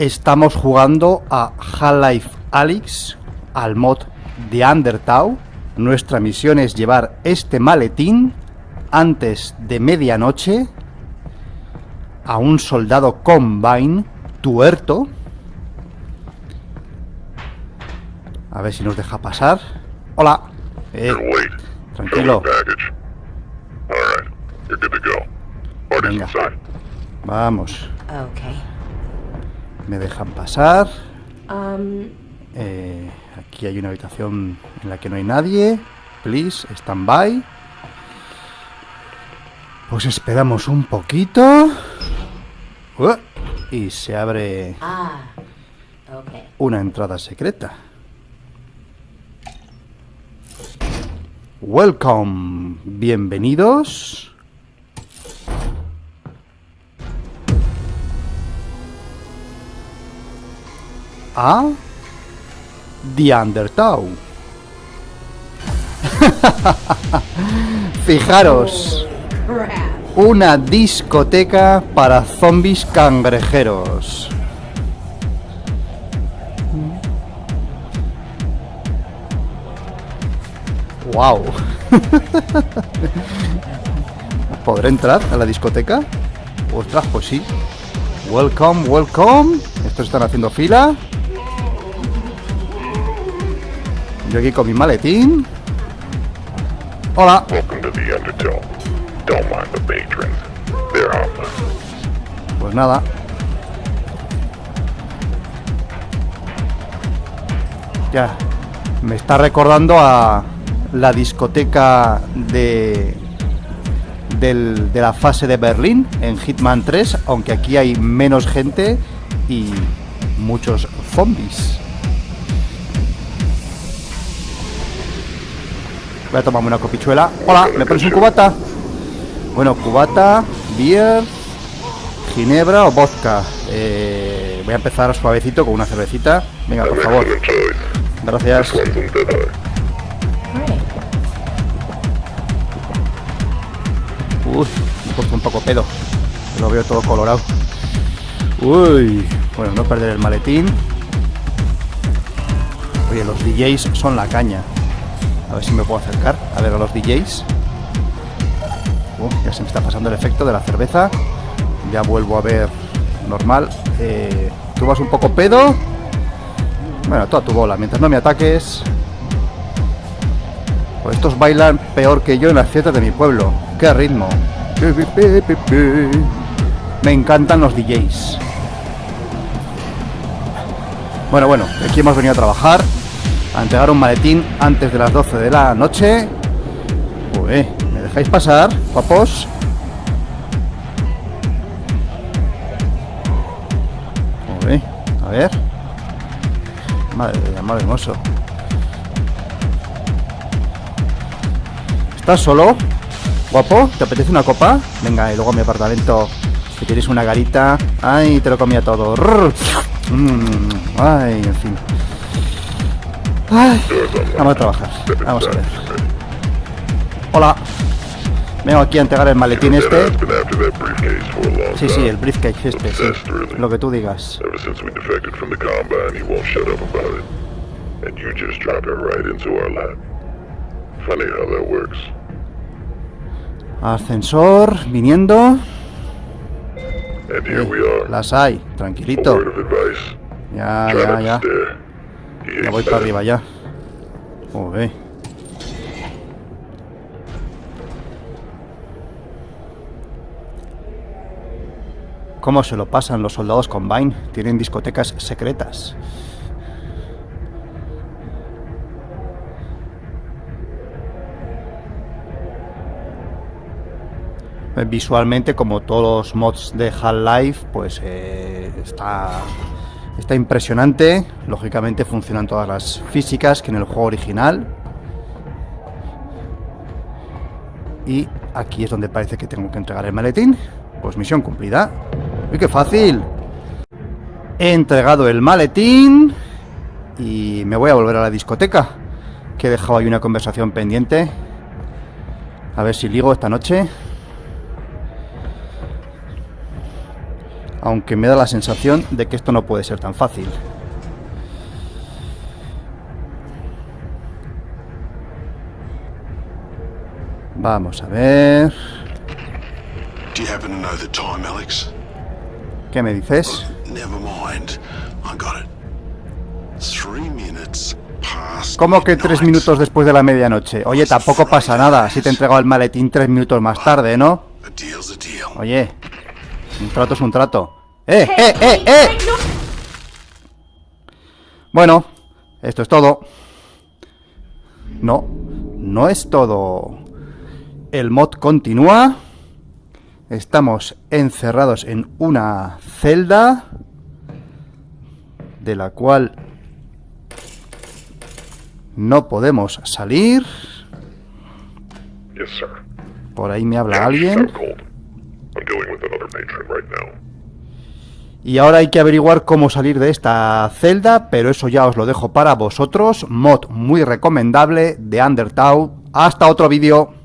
estamos jugando a Half-Life Alyx, al mod de Undertow. Nuestra misión es llevar este maletín antes de medianoche a un soldado Combine tuerto. A ver si nos deja pasar. Hola. Eh, Wait. tranquilo. Package. All right. You're good to go. Party's Venga. inside. Vamos. Okay. Me dejan pasar. Um, Eh, aquí hay una habitación en la que no hay nadie. Please, stand by. Pues esperamos un poquito. Uh, y se abre ah. Okay. una entrada secreta. Welcome, bienvenidos. A The Undertow. Fijaros, una discoteca para zombies cangrejeros. Wow. ¿Podré entrar a la discoteca? Ostras, pues sí. Welcome, welcome. Estos están haciendo fila. Yo aquí con mi maletín. Hola. Pues nada. Ya. Me está recordando a la discoteca de del- de la fase de Berlín en Hitman 3, aunque aquí hay menos gente y muchos zombies. Voy a tomarme una copichuela. Hola, ¿me pones un cubata? Bueno, cubata, beer, ginebra o vodka. Eh, voy a empezar suavecito con una cervecita. Venga, por favor. Gracias. Uy, me he un poco pedo. Lo veo todo colorado. Uy, bueno, no perder el maletín. Oye, los DJs son la caña. A ver si me puedo acercar a ver a los DJs. Uh, ya se me está pasando el efecto de la cerveza. Ya vuelvo a ver normal. Eh, Tú vas un poco pedo. Bueno, toda tu bola. Mientras no me ataques. Pues estos bailan peor que yo en las fiestas de mi pueblo. ¡Qué ritmo! Me encantan los DJs. Bueno, bueno, aquí hemos venido a trabajar, a entregar un maletín antes de las 12 de la noche. Uy, ¿me dejáis pasar, guapos? Uy, a ver. Madre de amor hermoso. ¿Estás solo? ¿Guapo? ¿Te apetece una copa? Venga, y luego a mi apartamento que tienes una garita. Ay, te lo comía todo. Mm, Ay, en fin. Ay, vamos a trabajar. Vamos a ver. Hola. Vengo aquí a entregar el maletín este. Sí, sí, el briefcase este, sí. Lo que tú digas. Ascensor, viniendo. And here we are. Las hay, A tranquilito. word of advice. Ya, Try ya, ya. Ya voy para arriba ya. Joder. ¿Cómo se lo pasan los soldados Combine? Tienen discotecas secretas. Visualmente, como todos los mods de Half-Life, pues eh, está, está impresionante. Lógicamente funcionan todas las físicas que en el juego original. Y aquí es donde parece que tengo que entregar el maletín. Pues misión cumplida. ¡Uy, qué fácil! He entregado el maletín y me voy a volver a la discoteca. Que he dejado ahí una conversación pendiente. A ver si ligo esta noche. Aunque me da la sensación de que esto no puede ser tan fácil. Vamos a ver... ¿Qué me dices? Past. ¿Cómo que tres minutos después de la medianoche? Oye, tampoco pasa nada si te he entregado el maletín tres minutos más tarde, ¿no? Oye, un trato es un trato. ¡Eh, eh, eh, eh! Bueno, esto es todo. No, no es todo. El mod continúa. Estamos encerrados en una celda de la cual no podemos salir. Por ahí me habla alguien. Y ahora hay que averiguar cómo salir de esta celda, pero eso ya os lo dejo para vosotros. Mod muy recomendable de Undertale. Hasta otro vídeo.